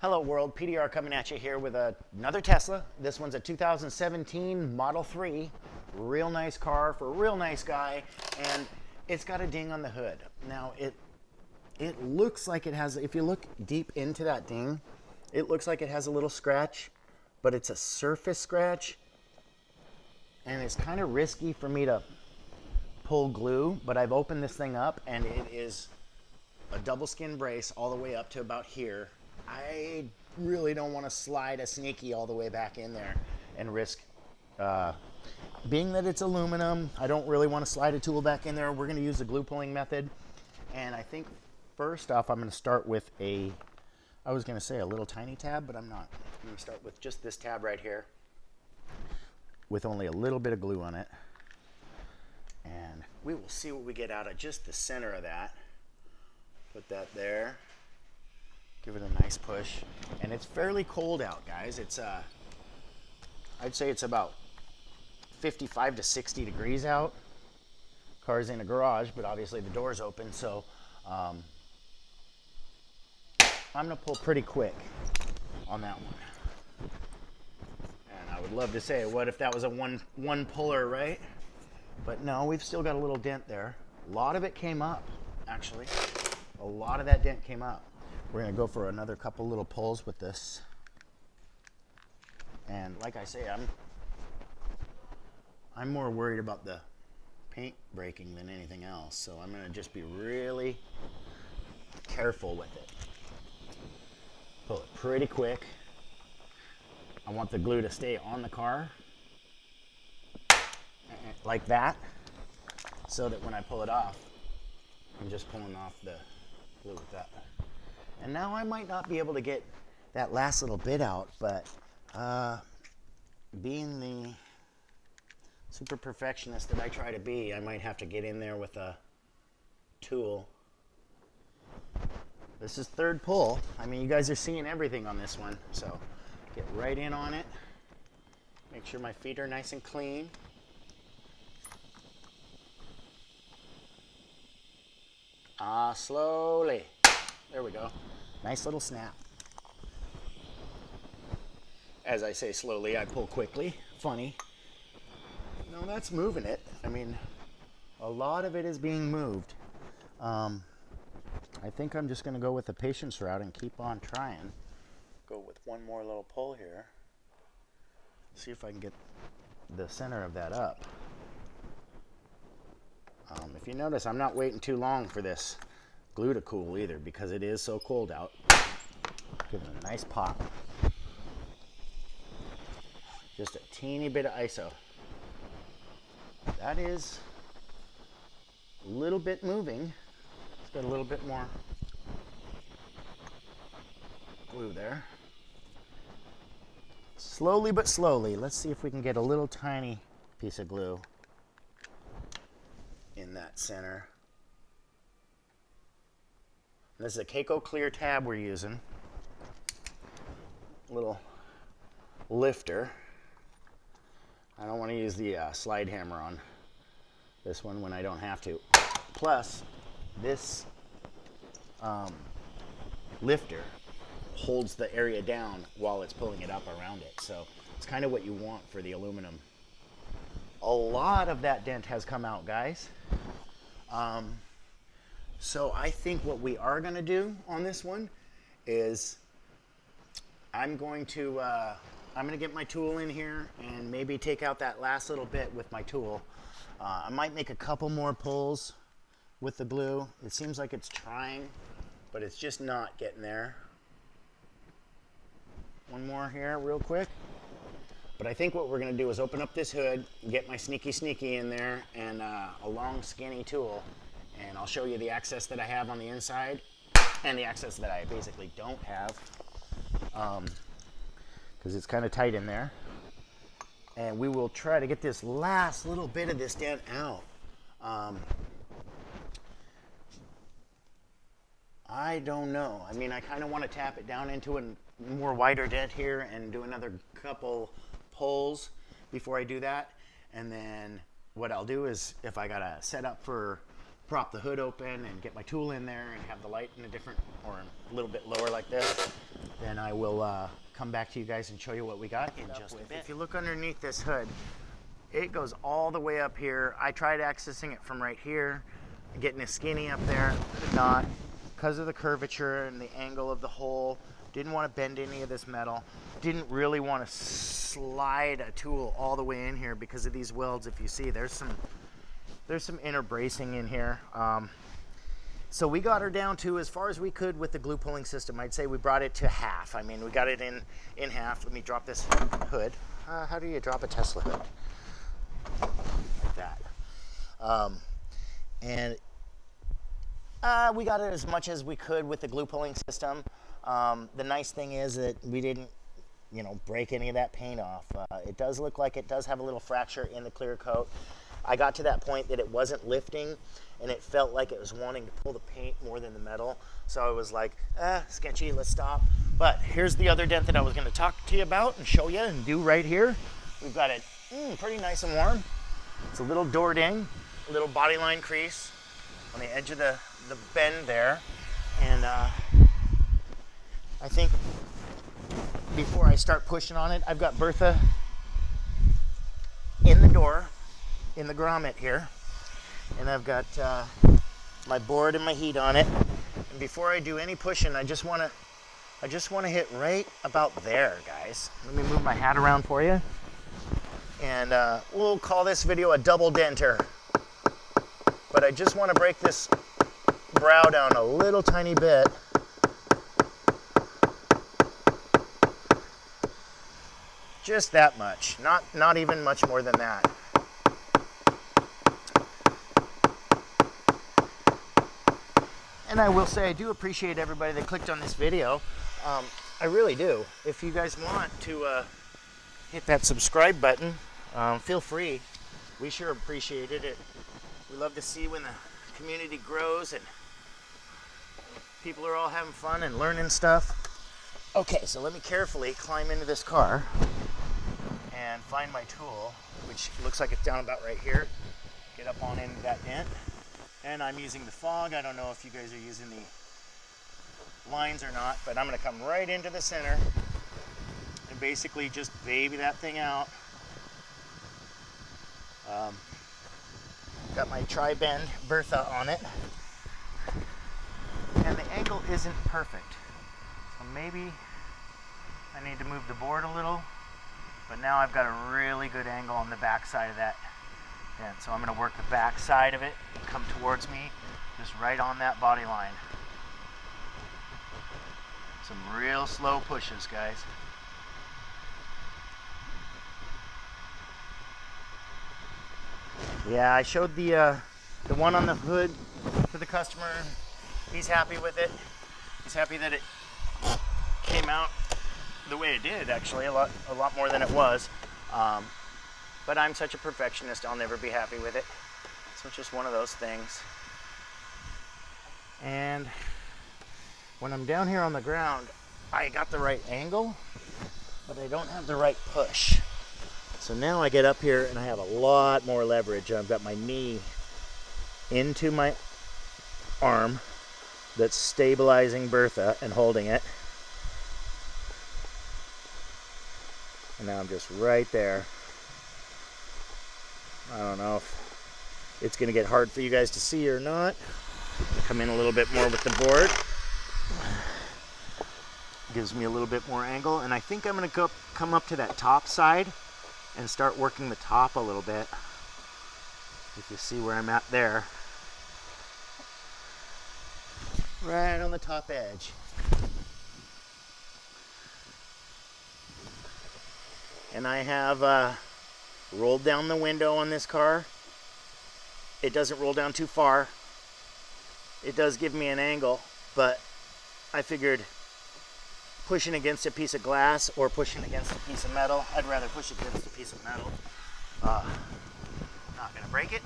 Hello world, PDR coming at you here with another Tesla. This one's a 2017 Model 3. Real nice car for a real nice guy. And it's got a ding on the hood. Now it, it looks like it has, if you look deep into that ding, it looks like it has a little scratch, but it's a surface scratch. And it's kind of risky for me to pull glue, but I've opened this thing up and it is a double skin brace all the way up to about here. I really don't want to slide a sneaky all the way back in there and risk, uh, being that it's aluminum, I don't really want to slide a tool back in there. We're going to use the glue pulling method. And I think first off, I'm going to start with a, I was going to say a little tiny tab, but I'm not. I'm going to start with just this tab right here with only a little bit of glue on it. And we will see what we get out of just the center of that. Put that there. Give it a nice push. And it's fairly cold out, guys. It's, uh, I'd say it's about 55 to 60 degrees out. Car's in a garage, but obviously the door's open, so um, I'm gonna pull pretty quick on that one. And I would love to say, what if that was a one, one puller, right? But no, we've still got a little dent there. A lot of it came up, actually. A lot of that dent came up. We're gonna go for another couple little pulls with this. And like I say, I'm I'm more worried about the paint breaking than anything else. So I'm gonna just be really careful with it. Pull it pretty quick. I want the glue to stay on the car like that so that when I pull it off, I'm just pulling off the glue with that. And now I might not be able to get that last little bit out, but uh, being the super perfectionist that I try to be, I might have to get in there with a tool. This is third pull. I mean, you guys are seeing everything on this one, so get right in on it. Make sure my feet are nice and clean. Ah, slowly. There we go. Nice little snap. As I say slowly, I pull quickly. Funny. No, that's moving it. I mean, a lot of it is being moved. Um, I think I'm just going to go with the patience route and keep on trying. Go with one more little pull here. See if I can get the center of that up. Um, if you notice, I'm not waiting too long for this glue to cool either because it is so cold out. Give it a nice pop. Just a teeny bit of ISO. That is a little bit moving. It's got a little bit more glue there. Slowly but slowly, let's see if we can get a little tiny piece of glue in that center. This is a KECO Clear tab we're using. Little lifter. I don't want to use the uh, slide hammer on this one when I don't have to. Plus, this um, lifter holds the area down while it's pulling it up around it. So it's kind of what you want for the aluminum. A lot of that dent has come out, guys. Um, so I think what we are going to do on this one is I'm going to uh, I'm going to get my tool in here and maybe take out that last little bit with my tool. Uh, I might make a couple more pulls with the glue. It seems like it's trying, but it's just not getting there. One more here real quick. But I think what we're going to do is open up this hood, get my sneaky sneaky in there, and uh, a long skinny tool. And I'll show you the access that I have on the inside and the access that I basically don't have. Um, because it's kind of tight in there. And we will try to get this last little bit of this dent out. Um, I don't know. I mean, I kind of want to tap it down into a more wider dent here and do another couple pulls before I do that. And then what I'll do is if I got to set up for prop the hood open and get my tool in there and have the light in a different or a little bit lower like this, then I will uh, come back to you guys and show you what we got in just a bit. If you look underneath this hood, it goes all the way up here. I tried accessing it from right here, getting a skinny up there, could not because of the curvature and the angle of the hole. Didn't want to bend any of this metal. Didn't really want to slide a tool all the way in here because of these welds. If you see, there's some there's some inner bracing in here. Um, so we got her down to as far as we could with the glue pulling system. I'd say we brought it to half. I mean, we got it in in half. Let me drop this hood. Uh, how do you drop a Tesla hood? Like that. Um, and uh, we got it as much as we could with the glue pulling system. Um, the nice thing is that we didn't, you know, break any of that paint off. Uh, it does look like it does have a little fracture in the clear coat. I got to that point that it wasn't lifting and it felt like it was wanting to pull the paint more than the metal. So I was like, eh, sketchy, let's stop. But here's the other dent that I was gonna talk to you about and show you and do right here. We've got it mm, pretty nice and warm. It's a little door ding, a little body line crease on the edge of the, the bend there. And uh, I think before I start pushing on it, I've got Bertha in the door, in the grommet here. And I've got uh, my board and my heat on it. And before I do any pushing, I just wanna, I just wanna hit right about there, guys. Let me move my hat around for you. And uh, we'll call this video a double denter. But I just wanna break this brow down a little tiny bit. Just that much, not, not even much more than that. And I will say I do appreciate everybody that clicked on this video. Um, I really do. If you guys want to uh, hit that subscribe button, um, feel free. We sure appreciated it. We love to see when the community grows and people are all having fun and learning stuff. Okay, so let me carefully climb into this car and find my tool, which looks like it's down about right here. Get up on into that dent. And I'm using the fog. I don't know if you guys are using the lines or not, but I'm gonna come right into the center and basically just baby that thing out. Um, got my tri-bend Bertha on it. And the angle isn't perfect. So maybe I need to move the board a little but now I've got a really good angle on the back side of that dent. So I'm going to work the back side of it and come towards me just right on that body line. Some real slow pushes, guys. Yeah, I showed the uh, the one on the hood to the customer. He's happy with it. He's happy that it came out the way it did, actually, a lot, a lot more than it was. Um, but I'm such a perfectionist, I'll never be happy with it. So it's just one of those things. And when I'm down here on the ground, I got the right angle, but I don't have the right push. So now I get up here and I have a lot more leverage. I've got my knee into my arm that's stabilizing Bertha and holding it. And now I'm just right there. I don't know if it's going to get hard for you guys to see or not. Come in a little bit more with the board. Gives me a little bit more angle. And I think I'm going to go come up to that top side and start working the top a little bit. If you see where I'm at there. Right on the top edge. and I have uh, rolled down the window on this car. It doesn't roll down too far. It does give me an angle, but I figured pushing against a piece of glass or pushing against a piece of metal, I'd rather push against a piece of metal. Uh, not gonna break it.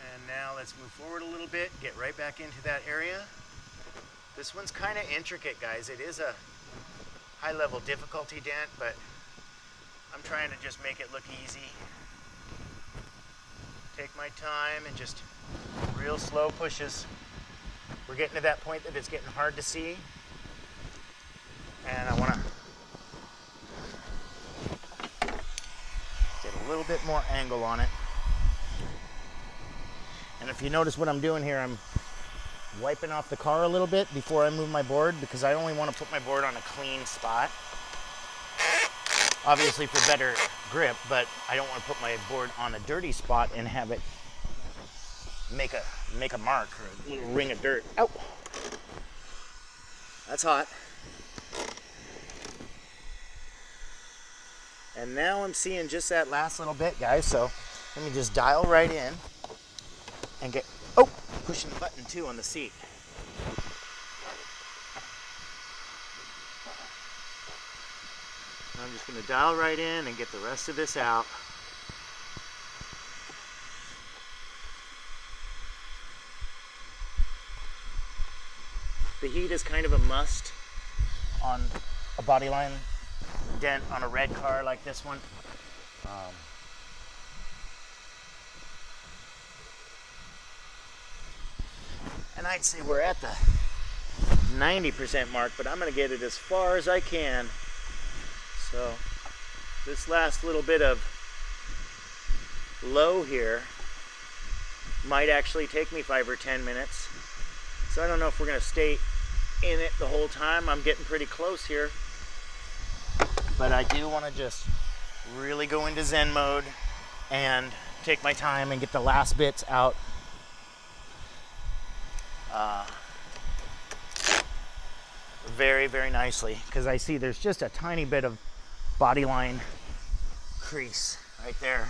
And now let's move forward a little bit, get right back into that area. This one's kind of intricate, guys. It is a high level difficulty dent, but I'm trying to just make it look easy. Take my time and just real slow pushes. We're getting to that point that it's getting hard to see. And I want to get a little bit more angle on it. And if you notice what I'm doing here, I'm wiping off the car a little bit before I move my board because I only want to put my board on a clean spot. Obviously for better grip, but I don't want to put my board on a dirty spot and have it make a make a mark or a little ring of dirt. Ow! That's hot. And now I'm seeing just that last little bit, guys. So let me just dial right in and get, oh, pushing the button too on the seat. I'm just gonna dial right in and get the rest of this out. The heat is kind of a must on a body line dent on a red car like this one. Um, and I'd say we're at the 90% mark, but I'm going to get it as far as I can. So this last little bit of low here might actually take me five or 10 minutes. So I don't know if we're going to stay in it the whole time. I'm getting pretty close here. But I do want to just really go into Zen mode and take my time and get the last bits out. Uh, very, very nicely because I see there's just a tiny bit of body line crease right there.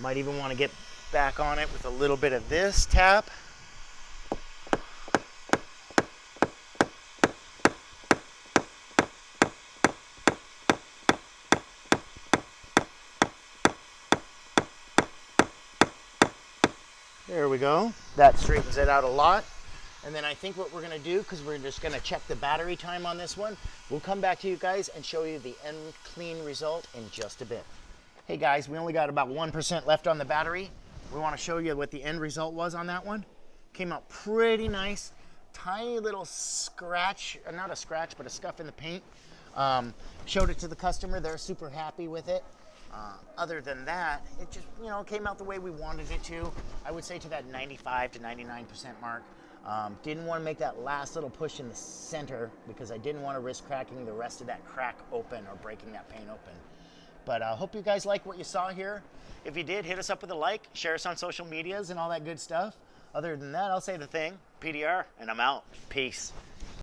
Might even want to get back on it with a little bit of this tap. There we go. That straightens it out a lot. And then I think what we're gonna do, because we're just gonna check the battery time on this one, we'll come back to you guys and show you the end clean result in just a bit. Hey guys, we only got about 1% left on the battery. We wanna show you what the end result was on that one. Came out pretty nice. Tiny little scratch, uh, not a scratch, but a scuff in the paint. Um, showed it to the customer, they're super happy with it. Uh, other than that, it just, you know, came out the way we wanted it to. I would say to that 95 to 99% mark. Um, didn't want to make that last little push in the center because I didn't want to risk cracking the rest of that crack open or breaking that paint open. But I uh, hope you guys like what you saw here. If you did, hit us up with a like, share us on social medias and all that good stuff. Other than that, I'll say the thing, PDR, and I'm out. Peace.